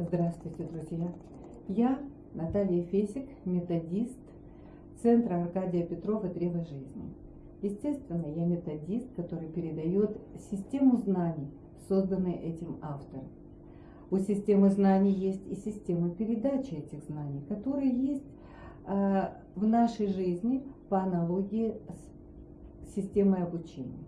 Здравствуйте, друзья! Я Наталья Фесик, методист Центра Аркадия Петрова «Древо жизни». Естественно, я методист, который передает систему знаний, созданной этим автором. У системы знаний есть и система передачи этих знаний, которые есть э, в нашей жизни по аналогии с системой обучения.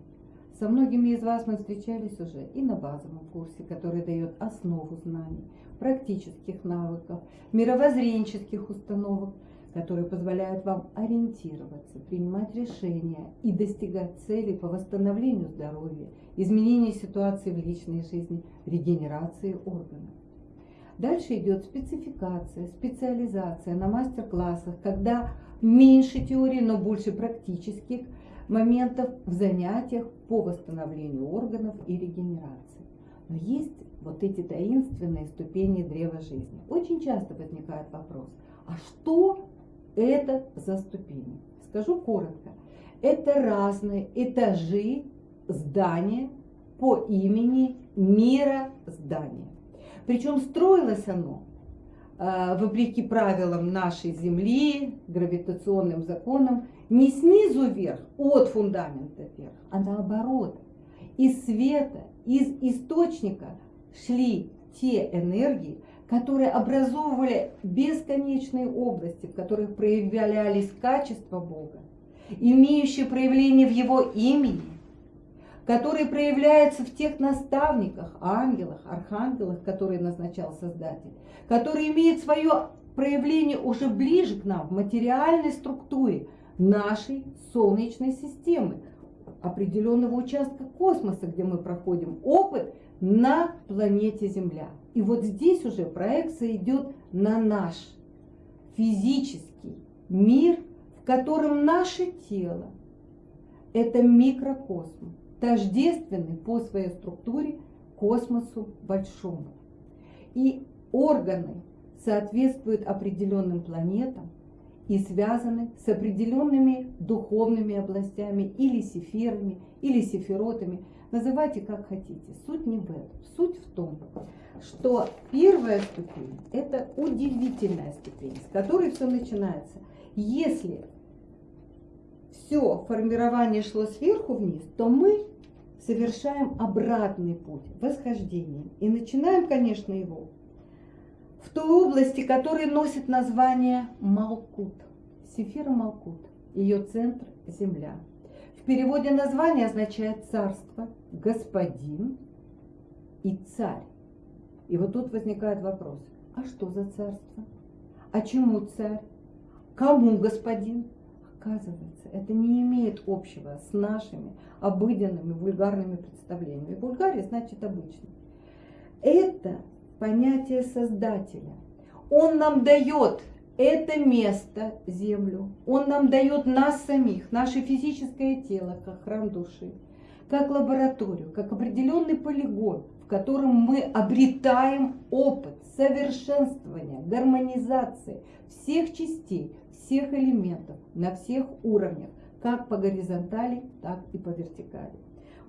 Со многими из вас мы встречались уже и на базовом курсе, который дает основу знаний, практических навыков, мировоззренческих установок, которые позволяют вам ориентироваться, принимать решения и достигать целей по восстановлению здоровья, изменению ситуации в личной жизни, регенерации органов. Дальше идет спецификация, специализация на мастер-классах, когда меньше теории, но больше практических моментов в занятиях по восстановлению органов и регенерации. Но есть вот эти таинственные ступени древа жизни. Очень часто возникает вопрос, а что это за ступени? Скажу коротко. Это разные этажи здания по имени мира здания. Причем строилось оно э, вопреки правилам нашей Земли, гравитационным законам, не снизу вверх, от фундамента вверх, а наоборот. Из света, из источника шли те энергии, которые образовывали бесконечные области, в которых проявлялись качества Бога, имеющие проявление в Его имени, которые проявляются в тех наставниках, ангелах, архангелах, которые назначал Создатель, которые имеют свое проявление уже ближе к нам, в материальной структуре нашей Солнечной системы, определенного участка космоса, где мы проходим опыт на планете Земля. И вот здесь уже проекция идет на наш физический мир, в котором наше тело – это микрокосмос, тождественный по своей структуре космосу большому. И органы соответствуют определенным планетам и связаны с определенными духовными областями или сефирами, или сефиротами – Называйте как хотите. Суть не в этом. Суть в том, что первая ступень – это удивительная ступень, с которой все начинается. Если все формирование шло сверху вниз, то мы совершаем обратный путь, восхождение. И начинаем, конечно, его в той области, которая носит название Малкут. Сефира Малкут. Ее центр – Земля. В переводе название означает царство, господин и царь. И вот тут возникает вопрос, а что за царство? А чему царь? Кому господин? Оказывается, это не имеет общего с нашими обыденными вульгарными представлениями. Вульгария значит обычный. Это понятие Создателя. Он нам дает это место, землю, он нам дает нас самих, наше физическое тело, как храм души, как лабораторию, как определенный полигон, в котором мы обретаем опыт совершенствования, гармонизации всех частей, всех элементов на всех уровнях, как по горизонтали, так и по вертикали.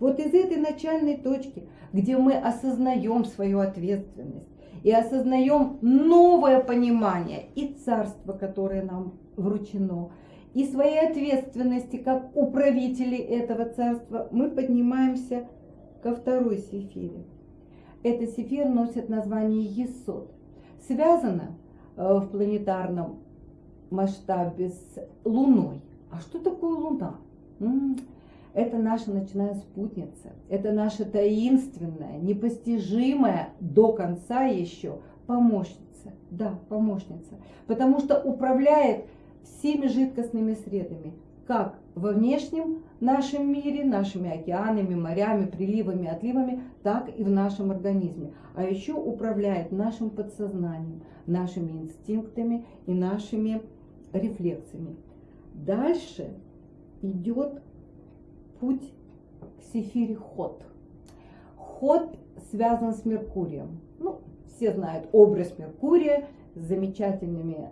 Вот из этой начальной точки, где мы осознаем свою ответственность, и осознаем новое понимание и царство, которое нам вручено, и своей ответственности как управители этого царства, мы поднимаемся ко второй сефире. Эта сефир носит название Есот. Связана э, в планетарном масштабе с Луной. А что такое Луна? Это наша ночная спутница, это наша таинственная, непостижимая до конца еще помощница. Да, помощница. Потому что управляет всеми жидкостными средами, как во внешнем нашем мире, нашими океанами, морями, приливами, отливами, так и в нашем организме. А еще управляет нашим подсознанием, нашими инстинктами и нашими рефлексами. Дальше идет путь к Сефире Ход. Ход связан с Меркурием. Ну, все знают образ Меркурия с замечательными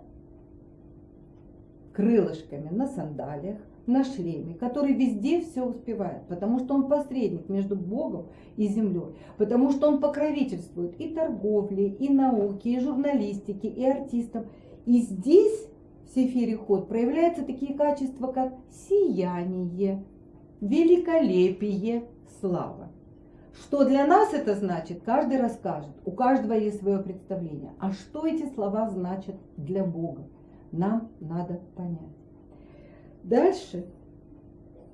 крылышками на сандалиях, на шлеме, который везде все успевает, потому что он посредник между Богом и землей, потому что он покровительствует и торговле, и науке, и журналистике, и артистам. И здесь в Сефире Ход проявляются такие качества, как сияние, великолепие, слава. Что для нас это значит, каждый расскажет. У каждого есть свое представление. А что эти слова значат для Бога? Нам надо понять. Дальше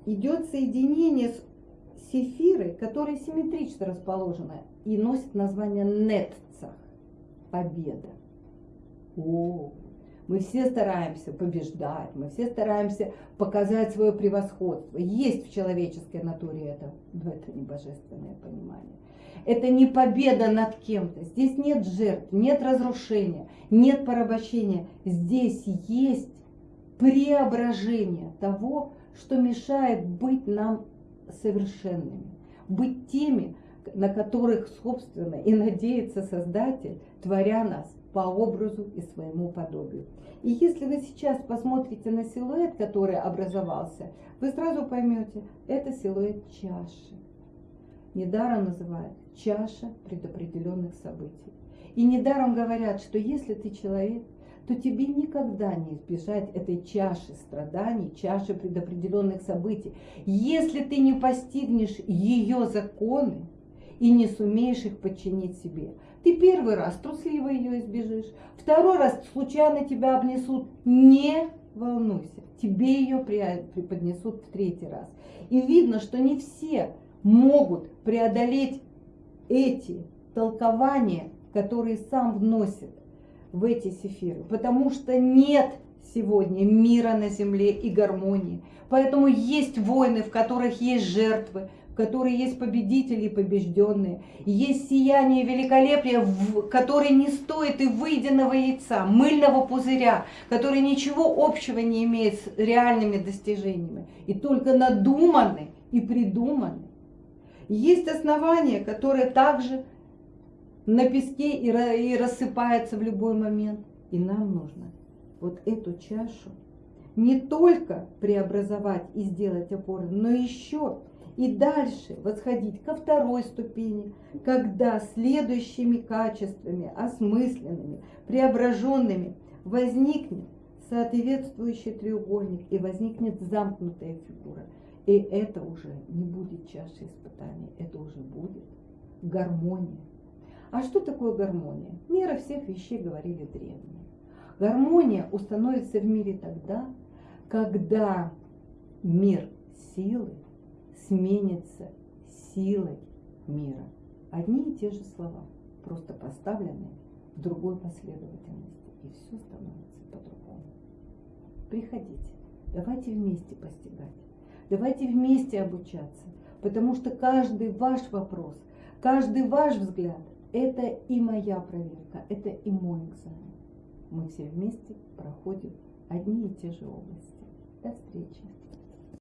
идет соединение с сефирой, которая симметрично расположена и носит название Нетцах. Победа. О, мы все стараемся побеждать, мы все стараемся показать свое превосходство. Есть в человеческой натуре это, но это не божественное понимание. Это не победа над кем-то. Здесь нет жертв, нет разрушения, нет порабощения. Здесь есть преображение того, что мешает быть нам совершенными, быть теми, на которых, собственно, и надеется Создатель, творя нас по образу и своему подобию. И если вы сейчас посмотрите на силуэт, который образовался, вы сразу поймете, это силуэт чаши. Недаром называют чаша предопределенных событий. И недаром говорят, что если ты человек, то тебе никогда не избежать этой чаши страданий, чаши предопределенных событий, если ты не постигнешь ее законы и не сумеешь их подчинить себе. Ты первый раз трусливо ее избежишь, второй раз случайно тебя обнесут, не волнуйся, тебе ее преподнесут в третий раз. И видно, что не все могут преодолеть эти толкования, которые сам вносит в эти сефиры, потому что нет сегодня мира на земле и гармонии. Поэтому есть войны, в которых есть жертвы, которые есть победители и побежденные. Есть сияние великолепия, которое не стоит и выеденного яйца, мыльного пузыря, который ничего общего не имеет с реальными достижениями. И только надуманы и придуманы. Есть основания, которые также на песке и рассыпаются в любой момент. И нам нужно вот эту чашу не только преобразовать и сделать опорой, но еще и дальше восходить ко второй ступени, когда следующими качествами, осмысленными, преображенными возникнет соответствующий треугольник и возникнет замкнутая фигура. И это уже не будет чашей испытаний, это уже будет гармония. А что такое гармония? Мера всех вещей говорили древние. Гармония установится в мире тогда, когда мир силы сменится силой мира. Одни и те же слова, просто поставленные в другой последовательности, и все становится по-другому. Приходите, давайте вместе постигать, давайте вместе обучаться, потому что каждый ваш вопрос, каждый ваш взгляд – это и моя проверка, это и мой экзамен. Мы все вместе проходим одни и те же области. До встречи!